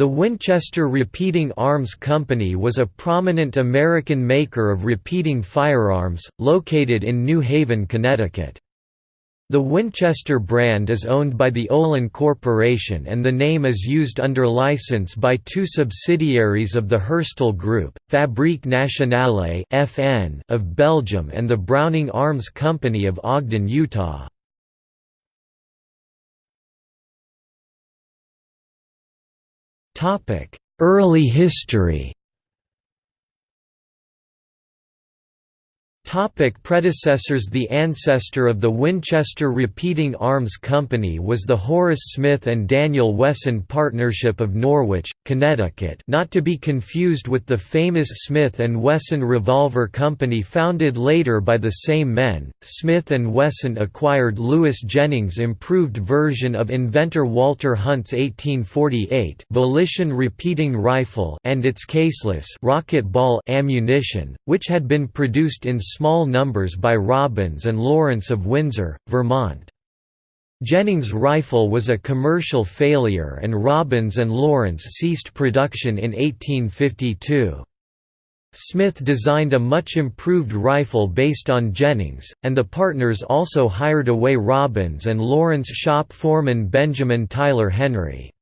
The Winchester Repeating Arms Company was a prominent American maker of repeating firearms, located in New Haven, Connecticut. The Winchester brand is owned by the Olin Corporation and the name is used under license by two subsidiaries of the Herstal Group, Fabrique Nationale of Belgium and the Browning Arms Company of Ogden, Utah. Early history Topic predecessors The ancestor of the Winchester Repeating Arms Company was the Horace Smith and Daniel Wesson Partnership of Norwich, Connecticut not to be confused with the famous Smith & Wesson Revolver Company founded later by the same men. Smith & Wesson acquired Lewis Jennings' improved version of inventor Walter Hunt's 1848 Volition repeating rifle and its caseless rocket ball ammunition, which had been produced in small numbers by Robbins and Lawrence of Windsor, Vermont. Jennings' rifle was a commercial failure and Robbins and Lawrence ceased production in 1852. Smith designed a much improved rifle based on Jennings, and the partners also hired away Robbins and Lawrence shop foreman Benjamin Tyler Henry.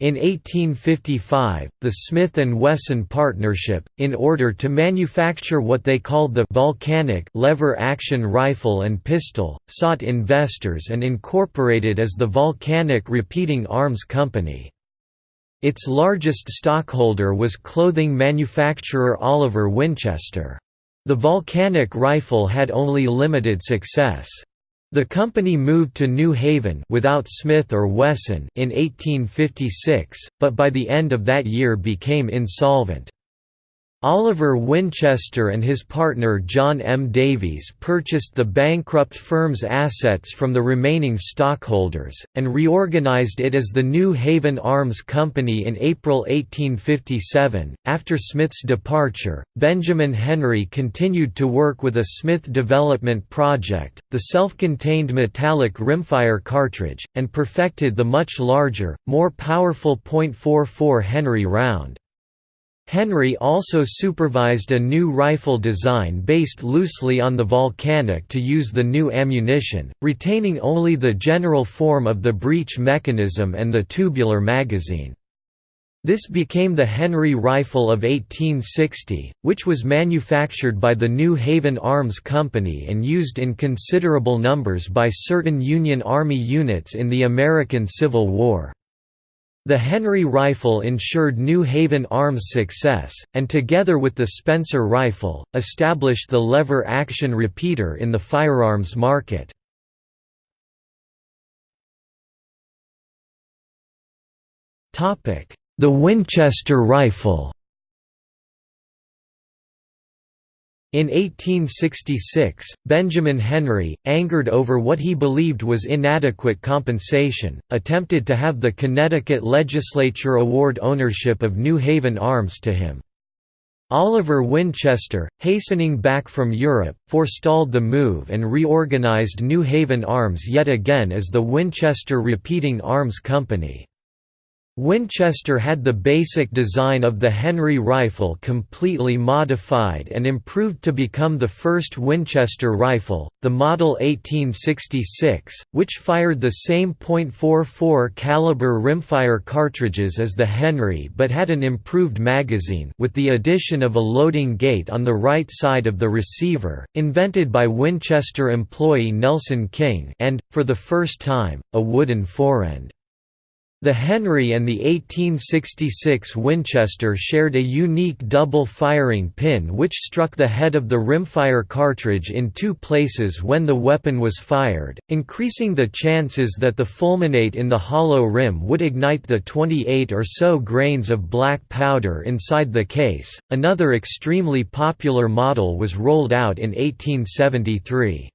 In 1855, the Smith & Wesson Partnership, in order to manufacture what they called the «volcanic» lever-action rifle and pistol, sought investors and incorporated as the Volcanic Repeating Arms Company. Its largest stockholder was clothing manufacturer Oliver Winchester. The Volcanic rifle had only limited success. The company moved to New Haven without Smith or Wesson in 1856, but by the end of that year became insolvent. Oliver Winchester and his partner John M. Davies purchased the bankrupt firm's assets from the remaining stockholders, and reorganized it as the New Haven Arms Company in April 1857. After Smith's departure, Benjamin Henry continued to work with a Smith development project, the self contained metallic rimfire cartridge, and perfected the much larger, more powerful .44 Henry round. Henry also supervised a new rifle design based loosely on the volcanic to use the new ammunition, retaining only the general form of the breech mechanism and the tubular magazine. This became the Henry Rifle of 1860, which was manufactured by the New Haven Arms Company and used in considerable numbers by certain Union Army units in the American Civil War. The Henry rifle ensured New Haven Arms' success, and together with the Spencer rifle, established the lever-action repeater in the firearms market. The Winchester rifle In 1866, Benjamin Henry, angered over what he believed was inadequate compensation, attempted to have the Connecticut legislature award ownership of New Haven Arms to him. Oliver Winchester, hastening back from Europe, forestalled the move and reorganized New Haven Arms yet again as the Winchester Repeating Arms Company. Winchester had the basic design of the Henry rifle completely modified and improved to become the first Winchester rifle, the Model 1866, which fired the same .44 caliber rimfire cartridges as the Henry but had an improved magazine with the addition of a loading gate on the right side of the receiver, invented by Winchester employee Nelson King and, for the first time, a wooden forend. The Henry and the 1866 Winchester shared a unique double firing pin which struck the head of the rimfire cartridge in two places when the weapon was fired, increasing the chances that the fulminate in the hollow rim would ignite the 28 or so grains of black powder inside the case. Another extremely popular model was rolled out in 1873.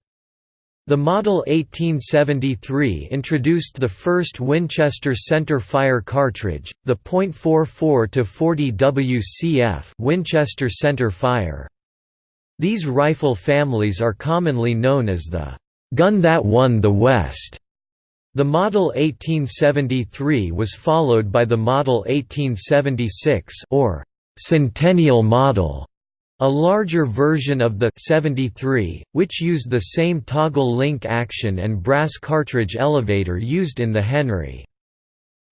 The Model 1873 introduced the first Winchester center fire cartridge, the .44 40 WCF Winchester center fire. These rifle families are commonly known as the gun that won the West. The Model 1873 was followed by the Model 1876 or Centennial Model, a larger version of the 73, which used the same toggle link action and brass cartridge elevator used in the Henry.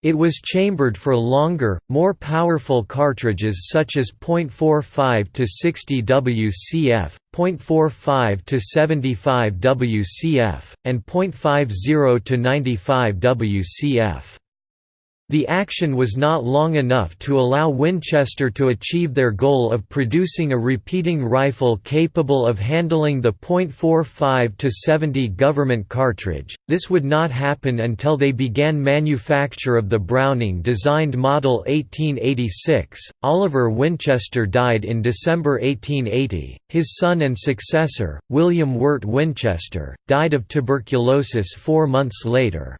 It was chambered for longer, more powerful cartridges such as .45 to 60 WCF, .45 to 75 WCF, and .50 to 95 WCF. The action was not long enough to allow Winchester to achieve their goal of producing a repeating rifle capable of handling the .45 70 government cartridge. This would not happen until they began manufacture of the Browning-designed Model 1886. Oliver Winchester died in December 1880. His son and successor, William Wirt Winchester, died of tuberculosis 4 months later.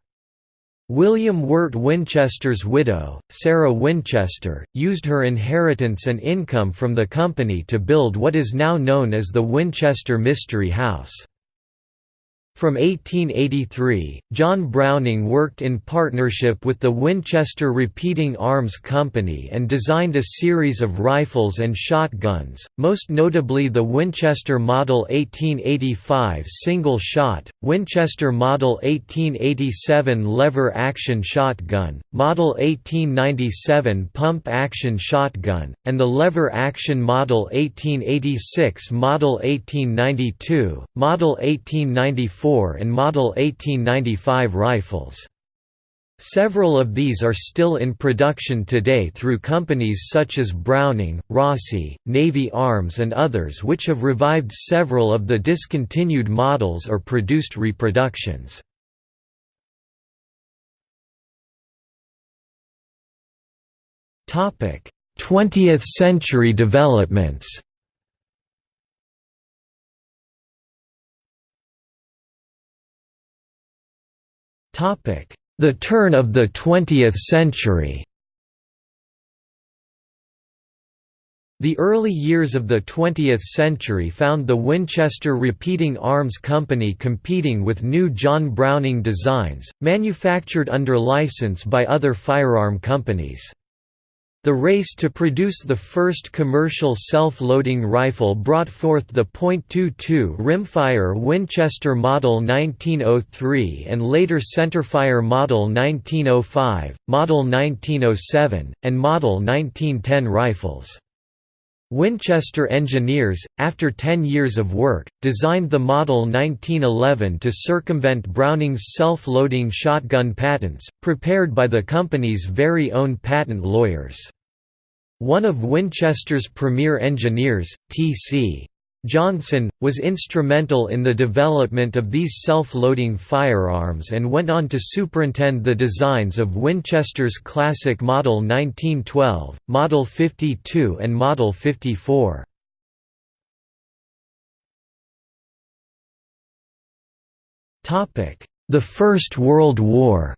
William Wirt Winchester's widow, Sarah Winchester, used her inheritance and income from the company to build what is now known as the Winchester Mystery House. From 1883, John Browning worked in partnership with the Winchester Repeating Arms Company and designed a series of rifles and shotguns, most notably the Winchester Model 1885 single-shot, Winchester Model 1887 lever-action shotgun, Model 1897 pump-action shotgun, and the lever-action Model 1886 Model 1892, Model 1894 and Model 1895 rifles. Several of these are still in production today through companies such as Browning, Rossi, Navy Arms and others which have revived several of the discontinued models or produced reproductions. Topic: 20th century developments. The turn of the 20th century The early years of the 20th century found the Winchester Repeating Arms Company competing with new John Browning designs, manufactured under license by other firearm companies. The race to produce the first commercial self-loading rifle brought forth the .22 rimfire Winchester Model 1903 and later centerfire Model 1905, Model 1907, and Model 1910 rifles. Winchester engineers, after 10 years of work, designed the Model 1911 to circumvent Browning's self-loading shotgun patents, prepared by the company's very own patent lawyers. One of Winchester's premier engineers, T.C. Johnson, was instrumental in the development of these self-loading firearms and went on to superintend the designs of Winchester's classic Model 1912, Model 52 and Model 54. The First World War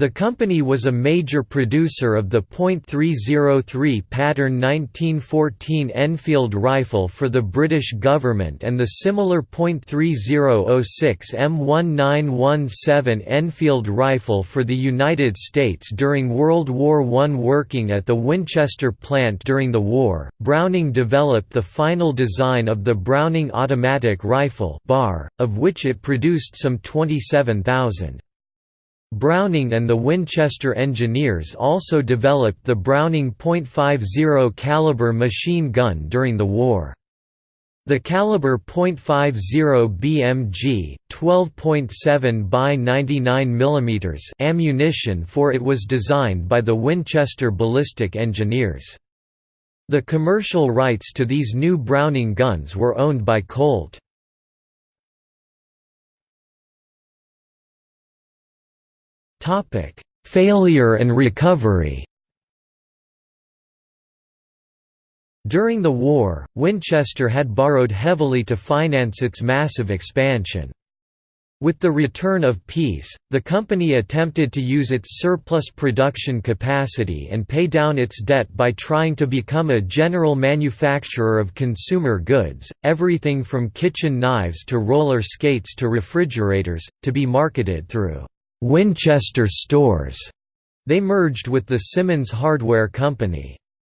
The company was a major producer of the .303 pattern 1914 Enfield rifle for the British government and the similar .3006 M1917 Enfield rifle for the United States during World War I. Working at the Winchester plant during the war, Browning developed the final design of the Browning automatic rifle bar, of which it produced some 27,000. Browning and the Winchester engineers also developed the Browning .50 caliber machine gun during the war. The caliber .50 BMG, 12.7 by 99 mm ammunition for it was designed by the Winchester ballistic engineers. The commercial rights to these new Browning guns were owned by Colt. Topic: Failure and recovery. During the war, Winchester had borrowed heavily to finance its massive expansion. With the return of peace, the company attempted to use its surplus production capacity and pay down its debt by trying to become a general manufacturer of consumer goods, everything from kitchen knives to roller skates to refrigerators, to be marketed through Winchester stores. They merged with the Simmons Hardware Company.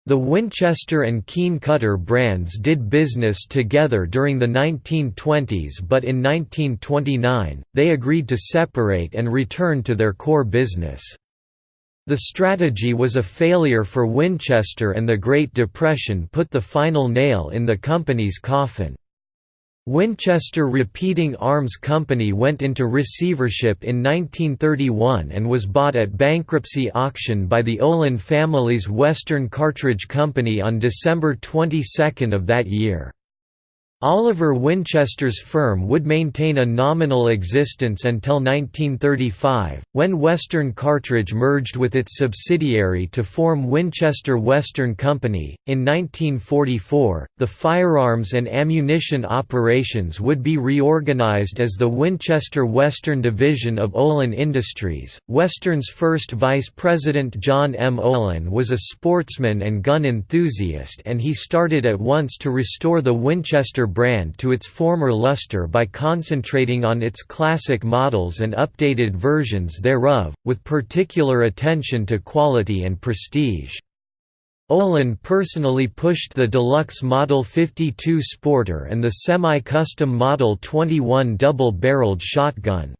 The Winchester and Keen Kutter brands did business together during the 1920s but in 1929, they agreed to separate and return to their core business. The strategy was a failure for Winchester and the Great Depression put the final nail in the company's coffin. Winchester Repeating Arms Company went into receivership in 1931 and was bought at bankruptcy auction by the Olin family's Western Cartridge Company on December 22 of that year. Oliver Winchester's firm would maintain a nominal existence until 1935, when Western Cartridge merged with its subsidiary to form Winchester Western Company. In 1944, the firearms and ammunition operations would be reorganized as the Winchester Western Division of Olin Industries. Western's first vice president John M. Olin was a sportsman and gun enthusiast, and he started at once to restore the Winchester brand to its former luster by concentrating on its classic models and updated versions thereof, with particular attention to quality and prestige. Olin personally pushed the deluxe Model 52 Sporter and the semi-custom Model 21 double-barreled shotgun.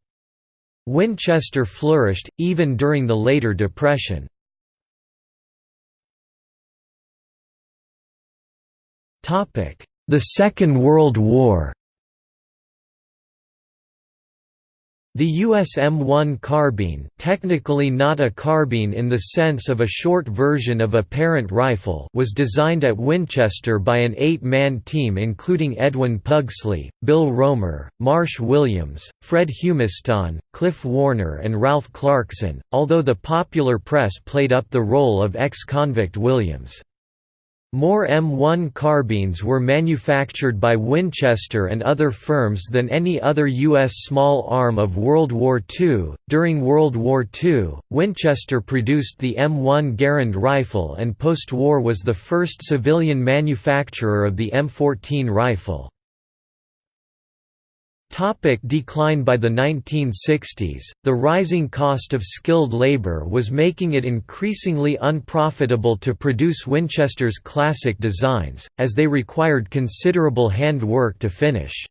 Winchester flourished, even during the later Depression. Topic: the Second World War The US M1 carbine technically not a carbine in the sense of a short version of a parent rifle was designed at Winchester by an eight-man team including Edwin Pugsley, Bill Romer, Marsh Williams, Fred Humiston, Cliff Warner and Ralph Clarkson, although the popular press played up the role of ex-convict Williams. More M1 carbines were manufactured by Winchester and other firms than any other U.S. small arm of World War II. During World War II, Winchester produced the M1 Garand rifle and post war was the first civilian manufacturer of the M14 rifle. Topic decline By the 1960s, the rising cost of skilled labor was making it increasingly unprofitable to produce Winchester's classic designs, as they required considerable hand work to finish.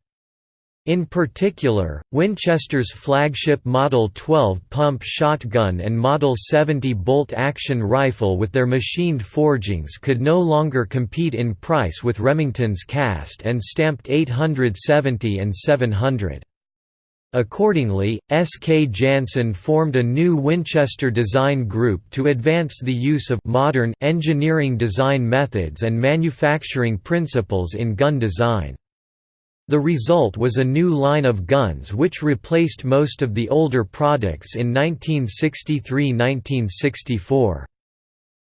In particular, Winchester's flagship Model 12 pump shotgun and Model 70 bolt-action rifle with their machined forgings could no longer compete in price with Remington's cast and stamped 870 and 700. Accordingly, S. K. Janssen formed a new Winchester design group to advance the use of modern engineering design methods and manufacturing principles in gun design. The result was a new line of guns which replaced most of the older products in 1963–1964.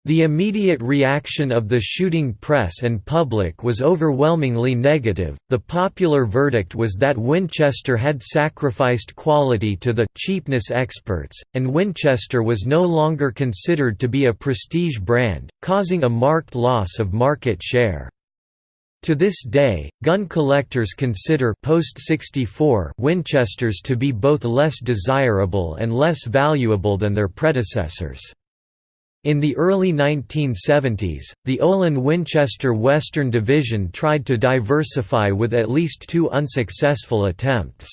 The immediate reaction of the shooting press and public was overwhelmingly negative. The popular verdict was that Winchester had sacrificed quality to the cheapness experts, and Winchester was no longer considered to be a prestige brand, causing a marked loss of market share. To this day, gun collectors consider post-64 Winchesters to be both less desirable and less valuable than their predecessors. In the early 1970s, the Olin Winchester Western Division tried to diversify with at least two unsuccessful attempts.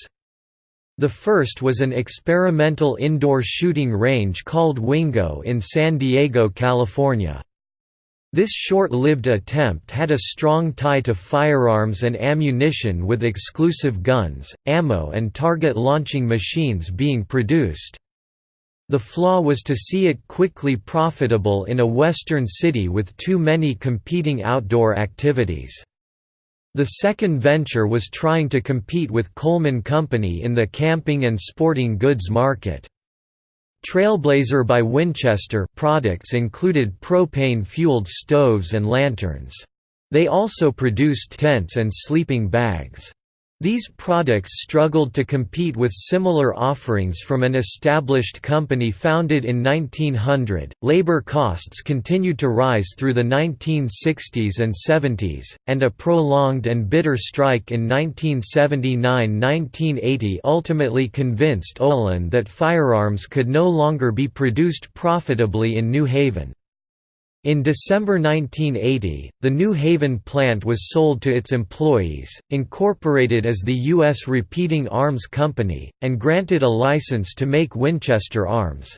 The first was an experimental indoor shooting range called Wingo in San Diego, California. This short-lived attempt had a strong tie to firearms and ammunition with exclusive guns, ammo and target launching machines being produced. The flaw was to see it quickly profitable in a western city with too many competing outdoor activities. The second venture was trying to compete with Coleman Company in the camping and sporting goods market. Trailblazer by Winchester products included propane-fueled stoves and lanterns. They also produced tents and sleeping bags. These products struggled to compete with similar offerings from an established company founded in 1900. Labor costs continued to rise through the 1960s and 70s, and a prolonged and bitter strike in 1979 1980 ultimately convinced Olin that firearms could no longer be produced profitably in New Haven. In December 1980, the New Haven plant was sold to its employees, incorporated as the U.S. Repeating Arms Company, and granted a license to make Winchester arms.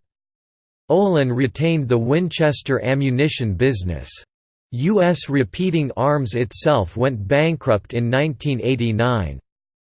Olin retained the Winchester ammunition business. U.S. Repeating Arms itself went bankrupt in 1989.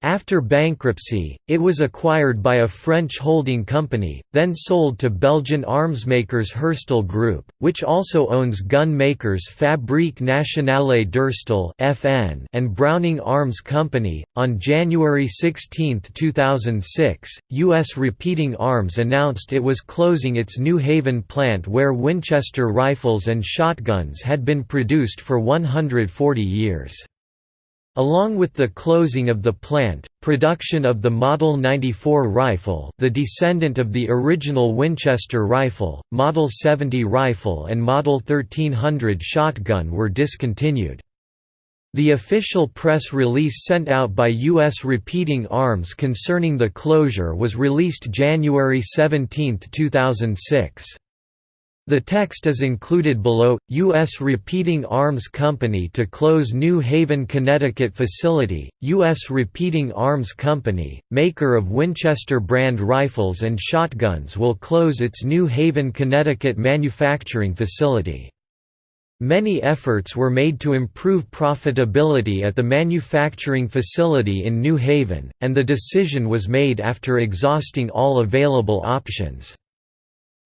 After bankruptcy, it was acquired by a French holding company, then sold to Belgian armsmakers Herstal Group, which also owns gun makers Fabrique Nationale d'Herstal (FN) and Browning Arms Company. On January 16, 2006, U.S. Repeating Arms announced it was closing its New Haven plant where Winchester rifles and shotguns had been produced for 140 years. Along with the closing of the plant, production of the Model 94 rifle the descendant of the original Winchester rifle, Model 70 rifle and Model 1300 shotgun were discontinued. The official press release sent out by U.S. Repeating Arms concerning the closure was released January 17, 2006. The text is included below. U.S. Repeating Arms Company to close New Haven, Connecticut facility. U.S. Repeating Arms Company, maker of Winchester brand rifles and shotguns, will close its New Haven, Connecticut manufacturing facility. Many efforts were made to improve profitability at the manufacturing facility in New Haven, and the decision was made after exhausting all available options.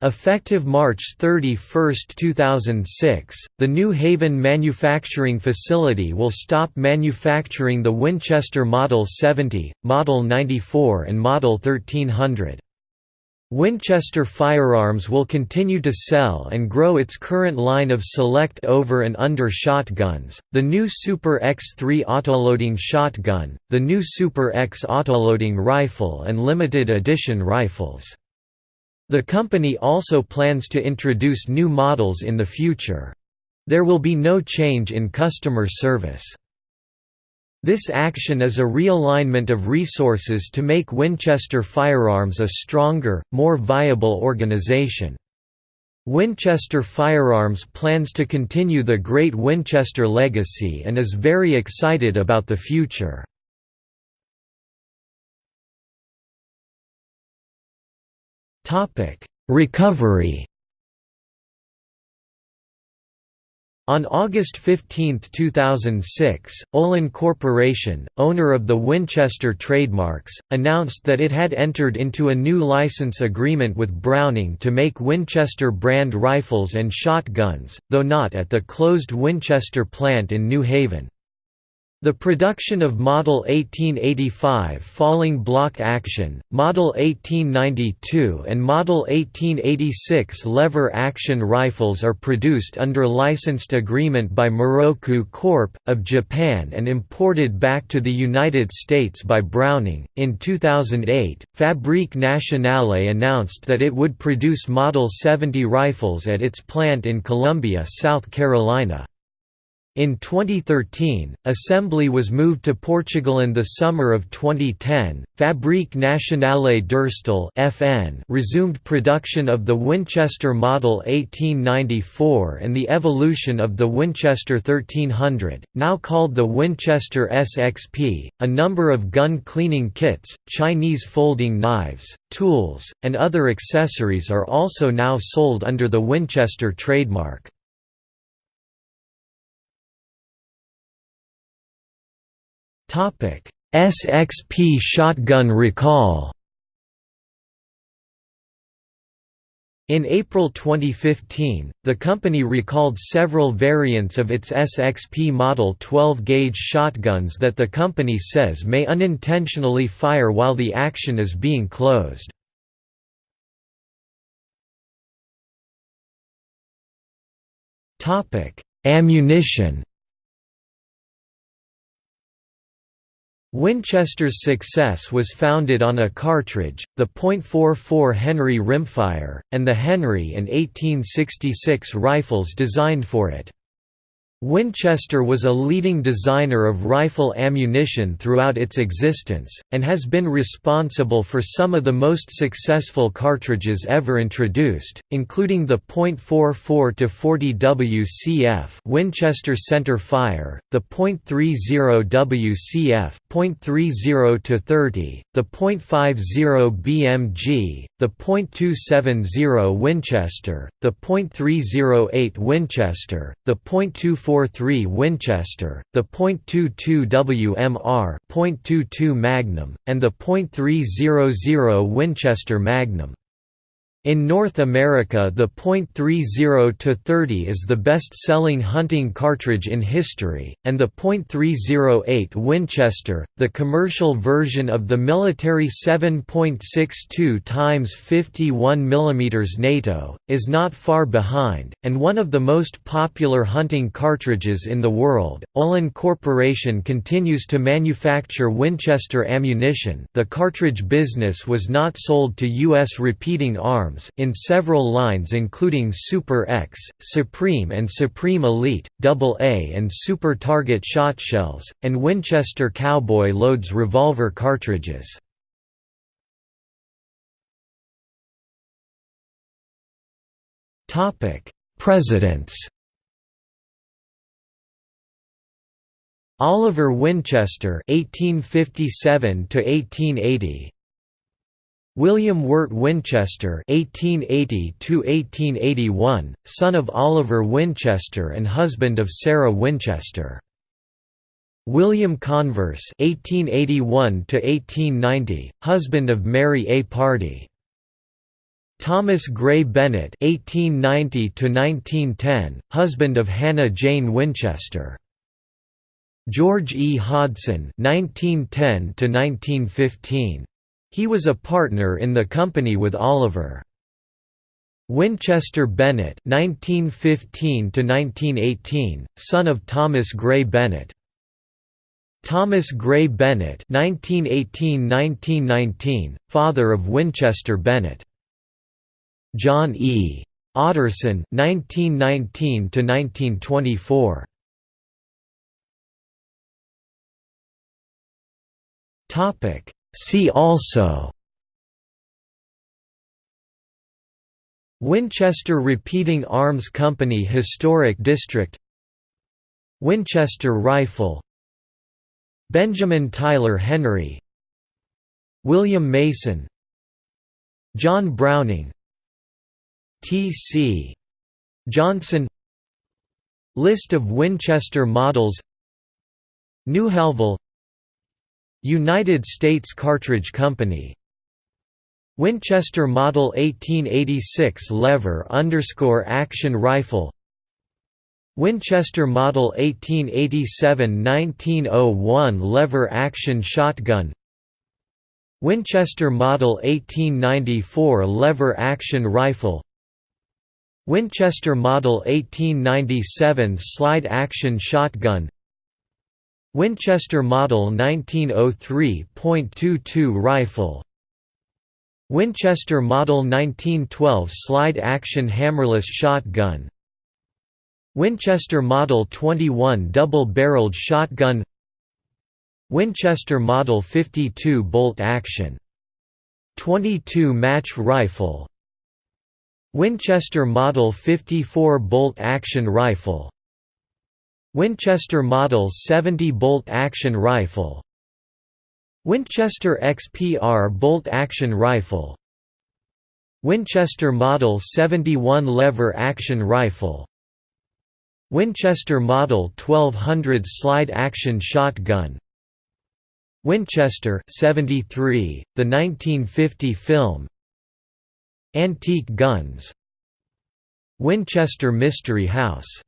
Effective March 31, 2006, the New Haven manufacturing facility will stop manufacturing the Winchester Model 70, Model 94 and Model 1300. Winchester Firearms will continue to sell and grow its current line of select over and under shotguns, the new Super X3 autoloading shotgun, the new Super X autoloading rifle and limited edition rifles. The company also plans to introduce new models in the future. There will be no change in customer service. This action is a realignment of resources to make Winchester Firearms a stronger, more viable organization. Winchester Firearms plans to continue the great Winchester legacy and is very excited about the future. Topic: Recovery. On August 15, 2006, Olin Corporation, owner of the Winchester trademarks, announced that it had entered into a new license agreement with Browning to make Winchester brand rifles and shotguns, though not at the closed Winchester plant in New Haven. The production of Model 1885 falling block action, Model 1892 and Model 1886 lever action rifles are produced under licensed agreement by Miroku Corp. of Japan and imported back to the United States by Browning. In 2008, Fabrique Nationale announced that it would produce Model 70 rifles at its plant in Columbia, South Carolina. In 2013, assembly was moved to Portugal in the summer of 2010. Fabrique Nationale d'Herstal (FN) resumed production of the Winchester Model 1894 and the evolution of the Winchester 1300, now called the Winchester SXP. A number of gun cleaning kits, Chinese folding knives, tools, and other accessories are also now sold under the Winchester trademark. SXP shotgun recall. In April 2015, the company recalled several variants of its SXP model 12-gauge shotguns that the company says may unintentionally fire while the action is being closed. Ammunition Winchester's success was founded on a cartridge, the .44 Henry rimfire, and the Henry and 1866 rifles designed for it. Winchester was a leading designer of rifle ammunition throughout its existence, and has been responsible for some of the most successful cartridges ever introduced, including the .44-40 WCF Winchester Center Fire, the .30 WCF .30-30, the .50 BMG, the .270 Winchester, the .308 Winchester, the .24 .43 Winchester, the .22 WMR .22 Magnum, and the .300 Winchester Magnum. In North America the .30-30 is the best-selling hunting cartridge in history, and the .308 Winchester, the commercial version of the military 7.62 x 51 mm NATO, is not far behind, and one of the most popular hunting cartridges in the world. Olin Corporation continues to manufacture Winchester ammunition the cartridge business was not sold to U.S. repeating arms in several lines including Super X, Supreme and Supreme Elite, AA and Super Target shotshells, and Winchester Cowboy loads revolver cartridges. Presidents Oliver Winchester 1857 to 1880 William Wirt Winchester (1880–1881), son of Oliver Winchester and husband of Sarah Winchester. William Converse (1881–1890), husband of Mary A. Pardee. Thomas Gray Bennett (1890–1910), husband of Hannah Jane Winchester. George E. Hodson (1910–1915). He was a partner in the company with Oliver. Winchester Bennett (1915–1918), son of Thomas Gray Bennett. Thomas Gray Bennett (1918–1919), father of Winchester Bennett. John E. Otterson (1919–1924). Topic See also Winchester Repeating Arms Company Historic District Winchester Rifle Benjamin Tyler Henry William Mason John Browning T.C. Johnson List of Winchester models Newhallville United States Cartridge Company. Winchester Model 1886 lever underscore action rifle. Winchester Model 1887–1901 lever action shotgun. Winchester Model 1894 lever action rifle. Winchester Model 1897 slide action shotgun Winchester Model 1903.22 rifle. Winchester Model 1912 slide-action hammerless shotgun. Winchester Model 21 double-barreled shotgun. Winchester Model 52 bolt-action 22 match rifle. Winchester Model 54 bolt-action rifle Winchester Model 70 bolt-action rifle. Winchester XPR bolt-action rifle. Winchester Model 71 lever-action rifle. Winchester Model 1200 slide-action shotgun. Winchester 73, the 1950 film. Antique guns. Winchester Mystery House